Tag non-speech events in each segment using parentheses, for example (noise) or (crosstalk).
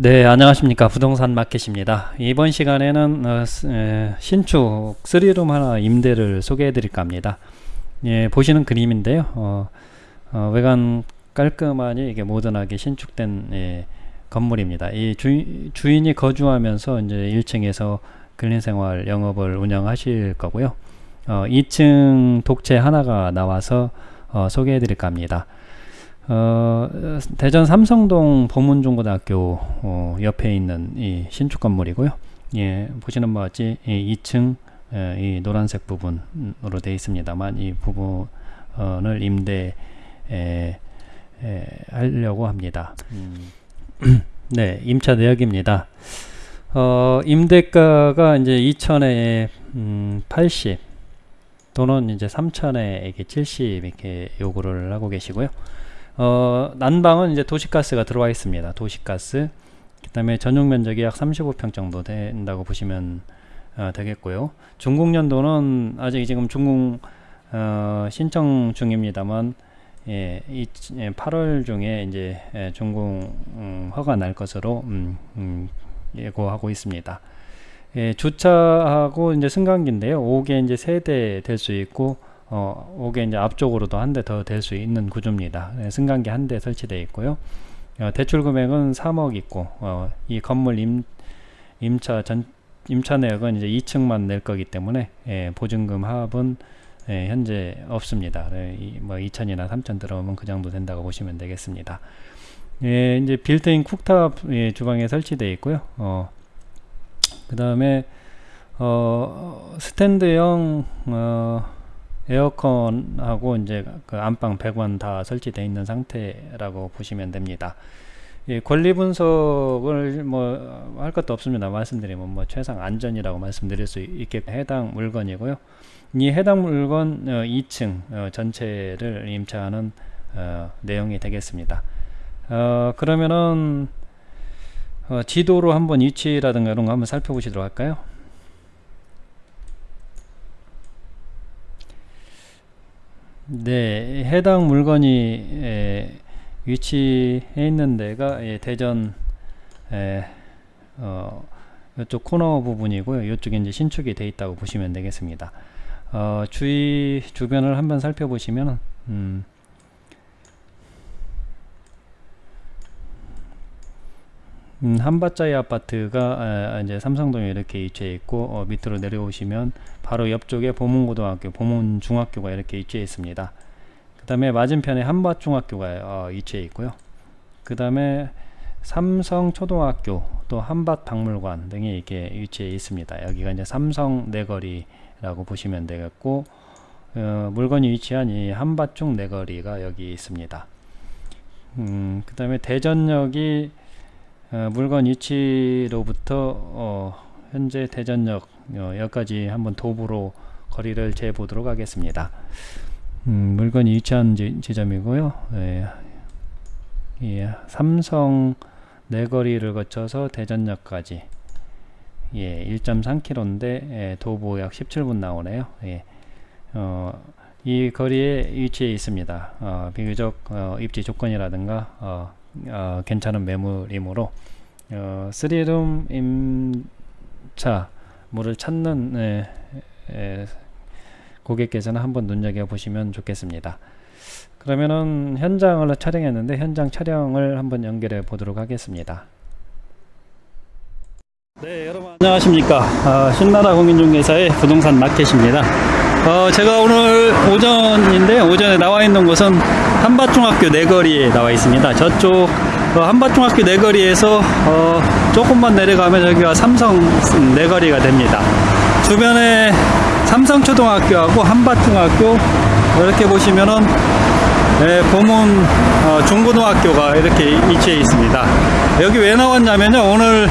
네, 안녕하십니까. 부동산 마켓입니다. 이번 시간에는 어, 에, 신축 3룸 하나 임대를 소개해 드릴까 합니다. 예, 보시는 그림인데요. 어, 어, 외관 깔끔하니 이게 모던하게 신축된 예, 건물입니다. 이 주, 주인이 거주하면서 이제 1층에서 근린생활 영업을 운영하실 거고요. 2층 독채 하나가 나와서 어, 소개해 드릴까 합니다. 어, 대전 삼성동 보문중고등학교 어, 옆에 있는 이 신축 건물이고요. 예, 보시는 바와 같이 이 2층 예, 이 노란색 부분으로 되어 있습니다만 이 부분을 임대 에, 에, 하려고 합니다. 음. (clears throat) 네, 임차 내역입니다. 어, 임대가가 이제 2천에 음, 80 또는 이제 3천에 이렇게 70 이렇게 요구를 하고 계시고요. 어, 난방은 이제 도시가스가 들어와 있습니다. 도시가스. 그 다음에 전용 면적이 약 35평 정도 된다고 보시면 어, 되겠고요. 중국 연도는 아직 지금 중국 어, 신청 중입니다만 예, 이, 예, 8월 중에 이제 예, 중국 음, 허가 날 것으로 음, 음, 예고하고 있습니다. 예, 주차하고 이제 승강기인데요. 5개 이제 세대 될 수 있고 어, 오게 이제 앞쪽으로도 한 대 더 될 수 있는 구조입니다. 네, 승강기 한 대 설치되어 있고요. 어, 대출 금액은 3억 있고 어, 이 건물 임, 임차 전 임차 내역은 이제 2층만 낼 거기 때문에 예, 보증금 합은 예, 현재 없습니다. 네, 이, 뭐 2천이나 3천 들어오면 그 정도 된다고 보시면 되겠습니다. 예, 이제 built-in cooktop 예, 주방에 설치되어 있고요. 어, 그 다음에 어, 스탠드형 어, 에어컨하고 이제 그 안방 배관 다 설치되어 있는 상태라고 보시면 됩니다. 예, 권리 분석을 뭐 할 것도 없습니다. 말씀드리면 뭐 최상 안전이라고 말씀드릴 수 있게 해당 물건이고요. 이 해당 물건 어, 2층 어, 전체를 임차하는 어, 내용이 되겠습니다. 어, 그러면은 어, 지도로 한번 위치라든가 이런 거 한번 살펴보시도록 할까요? 네, 해당 물건이 에, 위치해 있는 데가 예, 대전 에, 어, 이쪽 코너 부분이고요. 이쪽에 이제 신축이 돼 있다고 보시면 되겠습니다. 어, 주위 주변을 한번 살펴보시면 음, 음, 한밭자이 아파트가 에, 이제 삼성동에 이렇게 위치해 있고 어, 밑으로 내려오시면 바로 옆쪽에 보문고등학교, 보문중학교가 이렇게 위치해 있습니다. 그 다음에 맞은편에 한밭중학교가 어, 위치해 있고요. 그 다음에 삼성초등학교, 또 한밭박물관 등이 이렇게 위치해 있습니다. 여기가 이제 삼성 내거리라고 보시면 되겠고 어, 물건이 위치한 이 한밭중 내거리가 여기 있습니다. 음, 그 다음에 대전역이 어, 물건 위치로부터 어, 현재 대전역 어, 여기까지 한번 도보로 거리를 재보도록 하겠습니다. 음, 물건이 위치한 지, 점이고요 예, 예, 삼성 내거리를 거쳐서 대전역까지 예, 1.3km인데 예, 도보 약 17분 나오네요. 예, 어, 이 거리에 위치해 있습니다. 어, 비교적 어, 입지 조건이라든가 어, 어, 괜찮은 매물이므로 어, 3룸 임차 물을 찾는 에, 에, 고객께서는 한번 눈여겨보시면 좋겠습니다. 그러면은 현장을 촬영했는데 현장 촬영을 한번 연결해 보도록 하겠습니다. 네 여러분 안녕하십니까 어, 신나라 공인중개사의 부동산 마켓입니다 어, 제가 오늘 오전인데 오전에 나와 있는 곳은 한밭중학교 내거리에 나와 있습니다. 저쪽 어, 한밭중학교 내거리에서 어, 조금만 내려가면 여기가 삼성 내거리가 됩니다. 주변에 삼성초등학교하고 한밭중학교 이렇게 보시면은 네, 보문 어, 중고등학교가 이렇게 위치해 있습니다. 여기 왜 나왔냐면요 오늘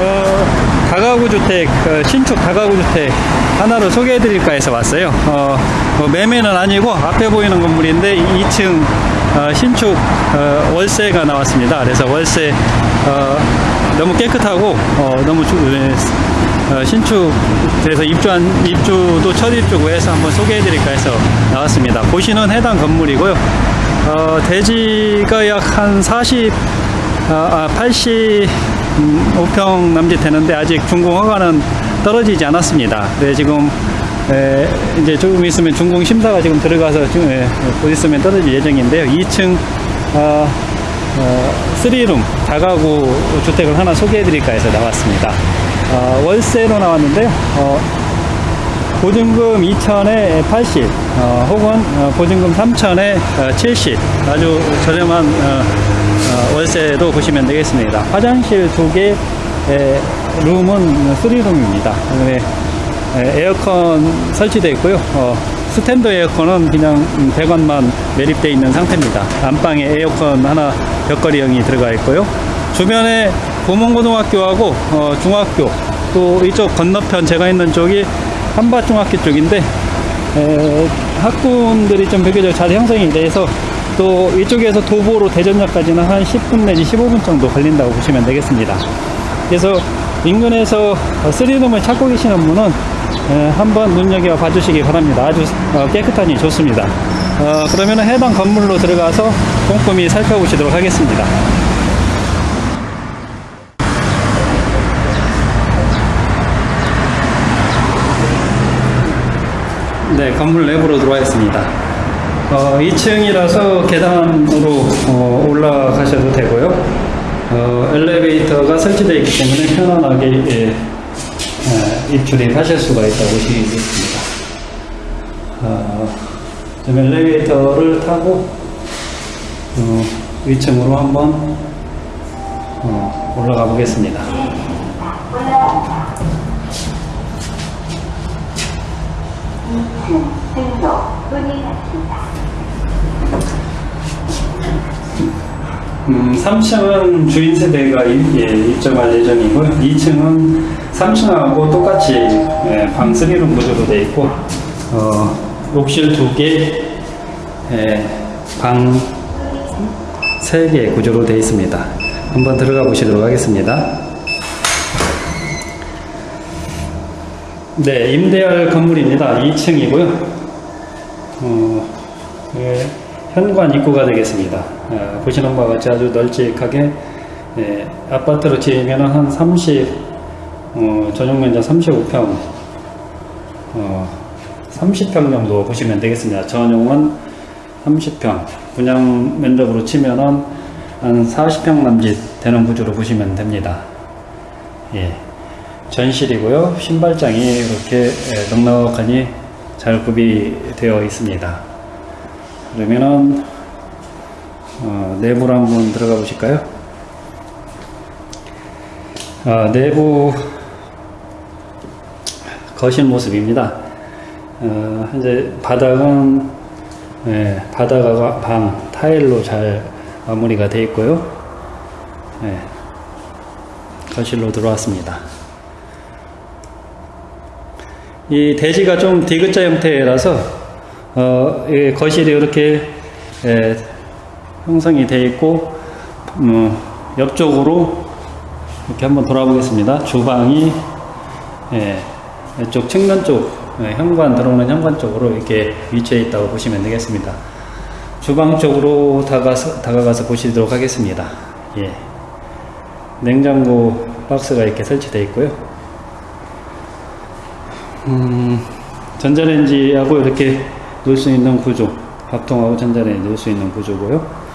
어, 다가구 주택 어, 신축 다가구 주택 하나를 소개해 드릴까 해서 왔어요. 어, 뭐 매매는 아니고 앞에 보이는 건물인데 2층 어, 신축 어, 월세가 나왔습니다. 그래서 월세 어, 너무 깨끗하고 너무 주, 신축돼서 입주한 입주도 첫 입주고 해서 한번 소개해 드릴까 해서 나왔습니다. 보시는 해당 건물이고요. 대지가 약 한 40 아, 85평 남짓 되는데 아직 준공 허가는 떨어지지 않았습니다. 네, 지금 에, 이제 조금 있으면 준공 심사가 지금 들어가서 지금 예, 곧 있으면 떨어질 예정인데요. 2층 어, 어, 3룸 다가구 주택을 하나 소개해드릴까 해서 나왔습니다. 어, 월세로 나왔는데요. 어, 보증금 2천에 80, 어, 혹은 어, 보증금 3천에 어, 70, 아주 저렴한 어, 어, 월세도 보시면 되겠습니다. 화장실 두 개, 에, 룸은 3룸입니다. 에어컨 설치되어 있고요. 어, 스탠드 에어컨은 그냥 배관만 매립되어 있는 상태입니다. 안방에 에어컨 하나 벽걸이형이 들어가 있고요. 주변에 보문고등학교하고 어, 중학교 또 이쪽 건너편 제가 있는 쪽이 한밭중학교 쪽인데 에, 학군들이 좀 비교적 잘 형성이 돼서 또 이쪽에서 도보로 대전역까지는 한 10분 내지 15분 정도 걸린다고 보시면 되겠습니다. 그래서 인근에서 3룸을 찾고 계시는 분은 에, 한번 눈여겨 봐주시기 바랍니다. 아주 어, 깨끗하니 좋습니다. 어, 그러면 해당 건물로 들어가서 꼼꼼히 살펴보시도록 하겠습니다. 네, 건물 내부로 들어와 있습니다. 어, 2층이라서 계단으로 어, 올라가셔도 되고요. 어, 엘리베이터가 설치되어 있기 때문에 편안하게 예, 예, 입출입 하실 수가 있다고 보시겠습니다. 어, 좀 엘리베이터를 타고 어, 2층으로 한번 어, 올라가 보겠습니다. 등록 문이 닫힙니다. 음, 3층은 주인 세대가 입, 예, 입점할 예정이고요. 2층은 3층하고 똑같이 예, 방 3룸 구조로 되어 있고 어, 욕실 2개, 예, 방 3개 구조로 되어 있습니다. 한번 들어가 보시도록 하겠습니다. 네, 임대할 건물입니다. 2층이고요. 어, 예, 현관 입구가 되겠습니다. 어, 보시는 바와 같이 아주 널찍하게 예, 아파트로 지으면 한 30, 어, 전용 면적 35평, 어, 30평 정도 보시면 되겠습니다. 전용은 30평, 분양 면적으로 치면은 한 40평 남짓 되는 구조로 보시면 됩니다. 예. 전실이고요. 신발장이 이렇게 예, 넉넉하니 잘 구비되어 있습니다. 그러면은 어, 내부로 한번 들어가 보실까요? 아, 내부 거실 모습입니다. 어, 현재 바닥은 예, 바닥과 방 타일로 잘 마무리가 되어 있고요. 예, 거실로 들어왔습니다. 이 대지가 좀 디귿자 형태라서 어, 이 거실이 이렇게 에, 형성이 되어 있고 어, 옆쪽으로 이렇게 한번 돌아보겠습니다. 주방이 예, 이쪽 측면 쪽 예, 현관 들어오는 현관 쪽으로 이렇게 위치해 있다고 보시면 되겠습니다. 주방 쪽으로 다가서, 다가가서 보시도록 하겠습니다. 예. 냉장고 박스가 이렇게 설치되어 있고요. 음, 전자레인지하고 이렇게 놓을 수 있는 구조 밥통하고 전자레인지 놓을 수 있는 구조고요.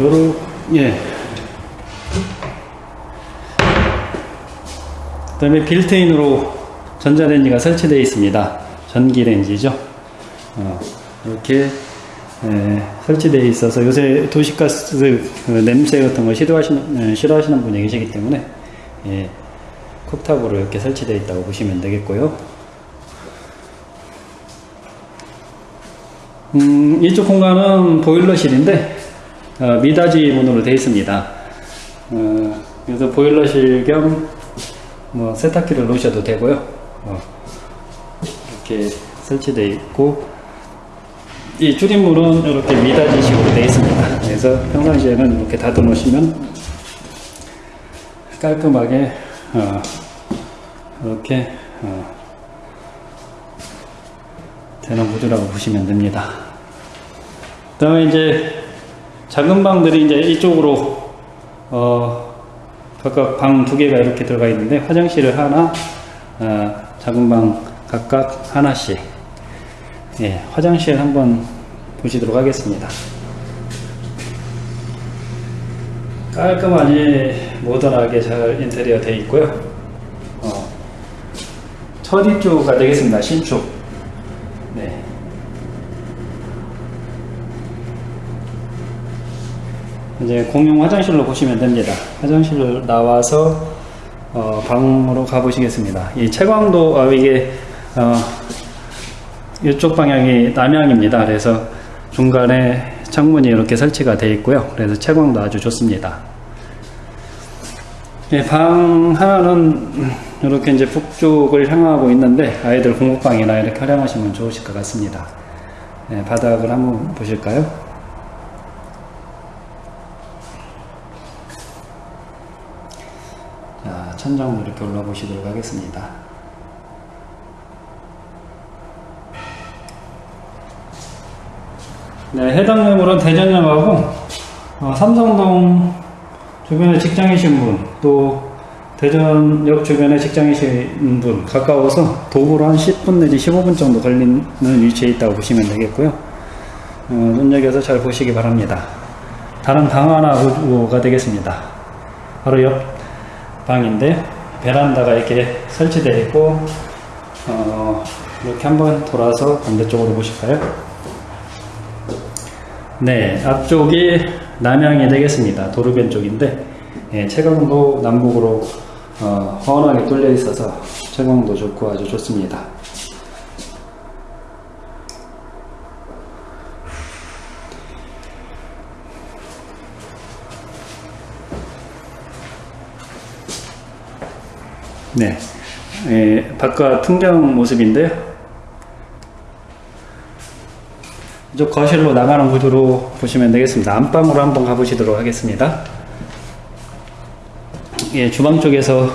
요로 예. 그 다음에 빌트인으로 전자레인지가 설치되어 있습니다. 전기레인지죠. 어, 이렇게 예, 설치되어 있어서 요새 도시가스 그 냄새 같은 거 싫어하시는, 예, 싫어하시는 분이 계시기 때문에 예, 쿡탑으로 이렇게 설치되어 있다고 보시면 되겠고요. 음, 이쪽 공간은 보일러실인데 어, 미닫이 문으로 되어 있습니다. 어, 그래서 보일러실 겸 뭐 세탁기를 놓으셔도 되고요. 어, 이렇게 설치되어 있고 이 줄임물은 이렇게 미닫이식으로 되어 있습니다. 그래서 평상시에는 이렇게 닫아 놓으시면 깔끔하게 어, 이렇게 어, 되는 구조라고 보시면 됩니다. 그 다음에 이제 작은 방들이 이제 이쪽으로 어, 각각 방 두 개가 이렇게 들어가 있는데 화장실을 하나, 어, 작은 방 각각 하나씩. 예, 화장실 한번 보시도록 하겠습니다. 깔끔하니 모던하게 잘 인테리어 되어 있고요. 어, 첫 입주가 되겠습니다. 신축. 네. 이제 공용 화장실로 보시면 됩니다. 화장실을 나와서 어, 방으로 가보시겠습니다. 이 채광도 아, 이게 어, 이쪽 방향이 남향입니다. 그래서 중간에 창문이 이렇게 설치가 되어 있고요. 그래서 채광도 아주 좋습니다. 예, 방 하나는 이렇게 이제 북쪽을 향하고 있는데 아이들 공부방이나 이렇게 활용하시면 좋으실 것 같습니다. 예, 바닥을 한번 보실까요? 자, 천장도 이렇게 올라보시도록 하겠습니다. 네, 해당 매물은 대전역하고 어, 삼성동 주변에 직장이신 분, 또 대전역 주변에 직장이신 분 가까워서 도보로 한 10분 내지 15분 정도 걸리는 위치에 있다고 보시면 되겠고요. 어, 눈여겨서 잘 보시기 바랍니다. 다른 방 하나가 되겠습니다. 바로 옆 방인데 베란다가 이렇게 설치되어 있고 어, 이렇게 한번 돌아서 반대쪽으로 보실까요? 네, 앞쪽이 남향이 되겠습니다. 도로변 쪽인데 예, 채광도 남북으로 어, 훤하게 뚫려 있어서 채광도 좋고 아주 좋습니다. 네, 예, 바깥 풍경 모습인데요. 이쪽 거실로 나가는 구조로 보시면 되겠습니다. 안방으로 한번 가보시도록 하겠습니다. 예, 주방 쪽에서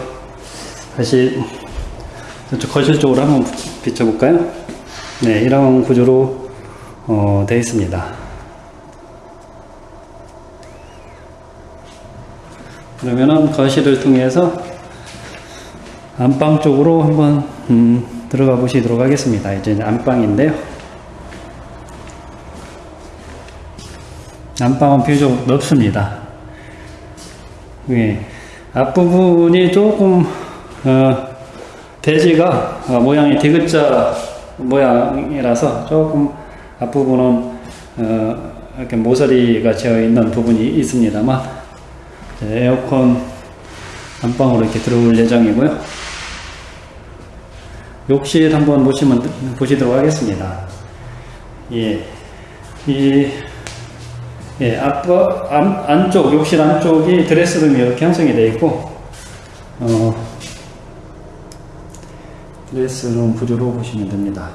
다시 거실 쪽으로 한번 비춰볼까요? 네, 이런 구조로 어, 되어 있습니다. 그러면은 거실을 통해서 안방 쪽으로 한번 음, 들어가 보시도록 하겠습니다. 이제 안방인데요. 안방은 비교적 넓습니다. 예, 앞부분이 조금 어, 대지가 어, 모양이 디귿자 모양이라서 조금 앞부분은 어, 이렇게 모서리가 되어 있는 부분이 있습니다만 에어컨 안방으로 이렇게 들어올 예정이고요. 욕실 한번 보시면 보시도록 하겠습니다. 예, 이 예, 앞, 안, 안쪽, 욕실 안쪽이 드레스룸이 이렇게 형성이 되어 있고, 어, 드레스룸 구조로 보시면 됩니다.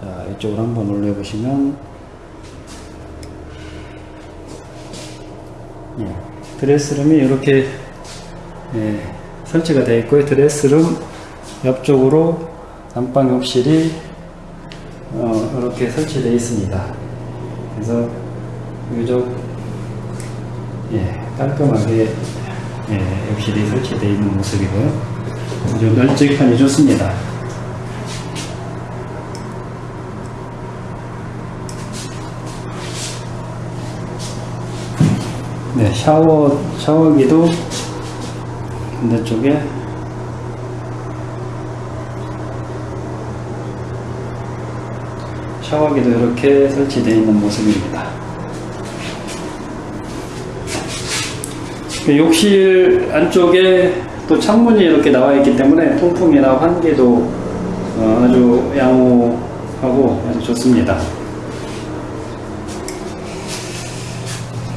자, 이쪽으로 한번 올려보시면, 예, 드레스룸이 이렇게, 예, 설치가 되어 있고요. 드레스룸 옆쪽으로 안방 욕실이, 어, 이렇게 설치되어 있습니다. 그래서, 유적 예, 깔끔하게 예, 욕실이 설치되어 있는 모습이고요. 아주 널찍하니 좋습니다. 네, 샤워, 샤워기도 반대쪽에 샤워기도 이렇게 설치되어 있는 모습입니다. 욕실 안쪽에 또 창문이 이렇게 나와 있기 때문에 통풍이나 환기도 어, 아주 양호하고 아주 좋습니다.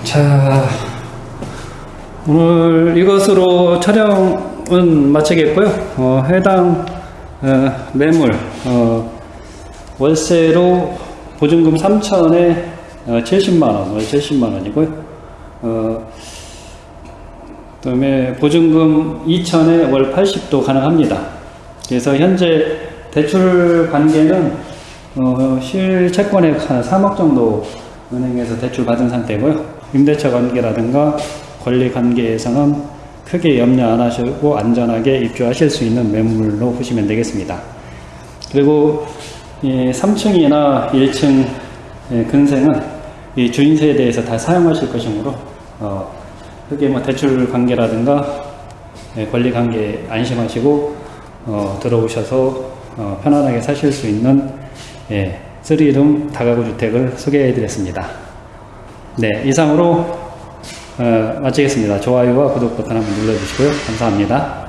자, 오늘 이것으로 촬영은 마치겠고요. 어, 해당 어, 매물 어, 월세로 보증금 3천에 70만원, 월 70만원이고요. 다음에 보증금 2천에 월 80도 가능합니다. 그래서 현재 대출 관계는 어, 실채권액 한 3억 정도 은행에서 대출 받은 상태고요. 임대차 관계라든가 권리 관계에서는 크게 염려 안 하시고 안전하게 입주하실 수 있는 매물로 보시면 되겠습니다. 그리고 3층이나 1층 예, 근생은 이 주인세에 대해서 다 사용하실 것이므로 어, 크게 뭐 대출 관계라든가 예, 권리 관계 안심하시고 어, 들어오셔서 어, 편안하게 사실 수 있는 예, 3룸 다가구 주택을 소개해 드렸습니다. 네, 이상으로 어, 마치겠습니다. 좋아요와 구독 버튼 한번 눌러주시고요. 감사합니다.